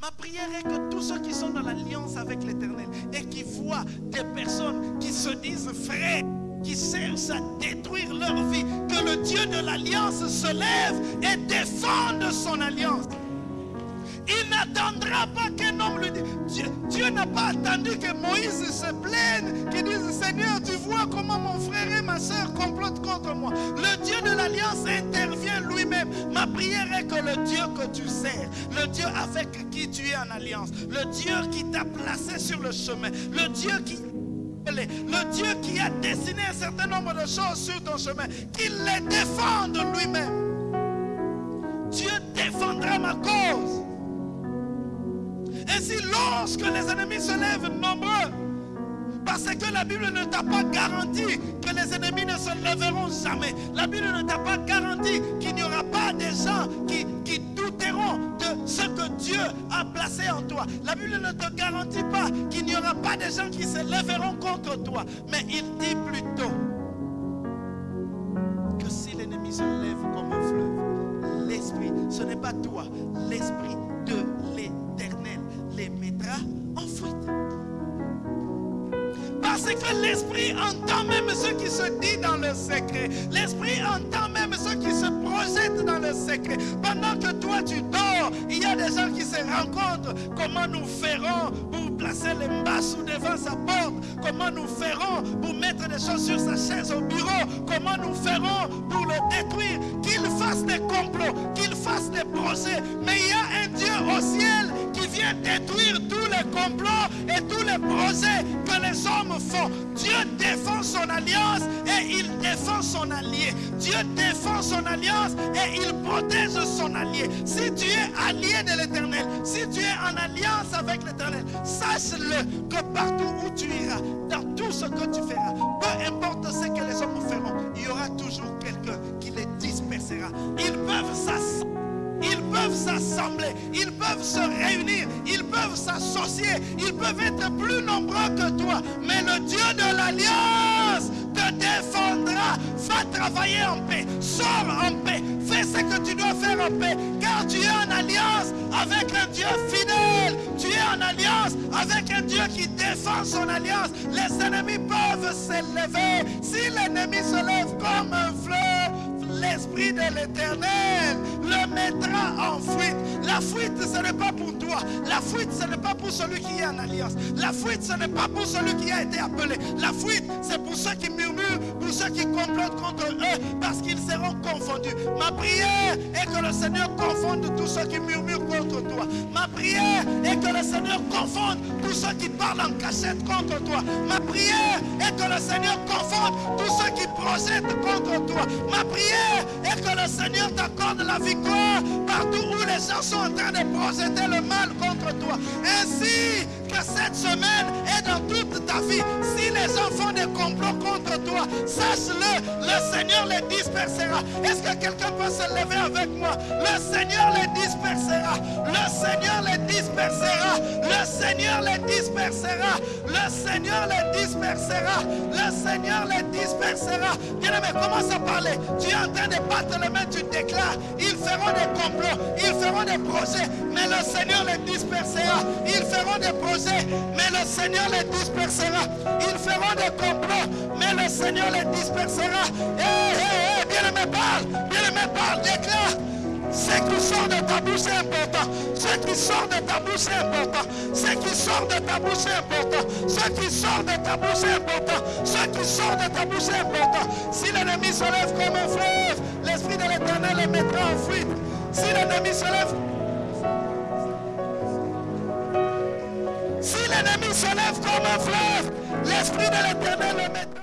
Ma prière est que tous ceux qui sont dans l'alliance avec l'Éternel et qui voient des personnes qui se disent frères, qui cherchent à détruire leur vie, que le Dieu de l'alliance se lève et défende son alliance. Il n'attendra pas qu'un homme lui. Dieu, n'a pas attendu que Moïse se plaigne, qu'il dise Seigneur, tu vois comment mon frère et ma soeur complotent contre moi. Le Dieu de l'alliance intervient lui-même. Ma prière est que le Dieu que tu sers, le Dieu avec qui tu es en alliance, le Dieu qui t'a placé sur le chemin, le Dieu qui le Dieu qui a dessiné un certain nombre de choses sur ton chemin, qu'il les défende lui-même. Lorsque les ennemis se lèvent nombreux, parce que la Bible ne t'a pas garanti que les ennemis ne se lèveront jamais. La Bible ne t'a pas garanti qu'il n'y aura pas des gens qui, qui douteront de ce que Dieu a placé en toi. La Bible ne te garantit pas qu'il n'y aura pas des gens qui se lèveront contre toi. Mais il dit plutôt que si l'ennemi se lève comme un fleuve, l'esprit, ce n'est pas toi, l'esprit Parce que l'esprit entend même ce qui se dit dans le secret. L'esprit entend même ce qui se projette dans le secret. Pendant que toi tu dors, il y a des gens qui se rencontrent. Comment nous ferons pour placer les sous devant sa porte? Comment nous ferons pour mettre des choses sur sa chaise au bureau? Comment nous ferons pour le détruire? Qu'il fasse des complots, qu'il fasse des projets. Mais il y a un Dieu au ciel détruire tous les complots et tous les projets que les hommes font. Dieu défend son alliance et il défend son allié. Dieu défend son alliance et il protège son allié. Si tu es allié de l'éternel, si tu es en alliance avec l'éternel, sache-le que partout où tu iras, dans tout ce que tu feras, peu importe ce que les hommes feront, il y aura toujours quelqu'un qui les dispersera. Ils peuvent s'assembler. Peuvent s'assembler, ils peuvent se réunir, ils peuvent s'associer, ils peuvent être plus nombreux que toi. Mais le Dieu de l'alliance te défendra. Va travailler en paix, sors en paix, fais ce que tu dois faire en paix. Car tu es en alliance avec un Dieu fidèle. Tu es en alliance avec un Dieu qui défend son alliance. Les ennemis peuvent s'élever. Si l'ennemi se lève comme un fleuve, l'Esprit de l'Éternel le mettra en fuite. La fuite, ce n'est pas pour toi. La fuite, ce n'est pas pour celui qui est en alliance. La fuite, ce n'est pas pour celui qui a été appelé. La fuite, c'est pour ceux qui murmurent, pour ceux qui complotent contre eux, parce qu'ils seront confondus. Ma prière est que le Seigneur confonde tous ceux qui murmurent contre toi. Ma prière est que le Seigneur confonde tous ceux qui parlent en cachette contre toi. Ma prière est que le Seigneur confonde tous ceux qui projettent contre toi. Ma prière est que le Seigneur t'accorde la victoire partout où les gens sont en train de projeter le mal contre toi. Ainsi que cette semaine et dans toute ta vie, font des complots contre toi, sache-le, le Seigneur les dispersera. Est-ce que quelqu'un peut se lever avec moi? Le Seigneur les dispersera. Le Seigneur les dispersera. Le Seigneur les dispersera. Le Seigneur les dispersera. Le Seigneur les dispersera. Bien-aimé, commence à parler. Tu es en train de battre les mains, tu déclares. Feront des complots, ils feront des projets, mais le Seigneur les dispersera. Ils feront des projets, mais le Seigneur les dispersera. Ils feront des complots, mais le Seigneur les dispersera. Hé, hé, hé, bien-aimé, parle, bien-aimé, parle, déclare. Ce qui sort de ta bouche. Qui sort de ta bouche est important. Ce qui sort de ta bouche est important. Ce qui sort de ta bouche est important. Ce qui sort de ta bouche est important. Si l'ennemi se lève comme un fleuve, l'Esprit de l'Éternel le mettra en fuite. Si l'ennemi se lève... Si l'ennemi se lève comme un fleuve, l'Esprit de l'Éternel le mettra